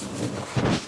はい。